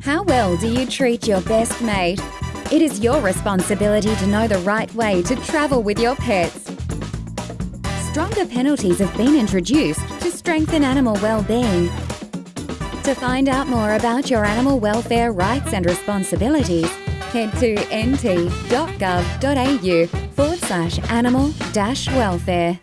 How well do you treat your best mate? It is your responsibility to know the right way to travel with your pets. Stronger penalties have been introduced to strengthen animal well-being. To find out more about your animal welfare rights and responsibilities, head to nt.gov.au forward slash animal dash welfare.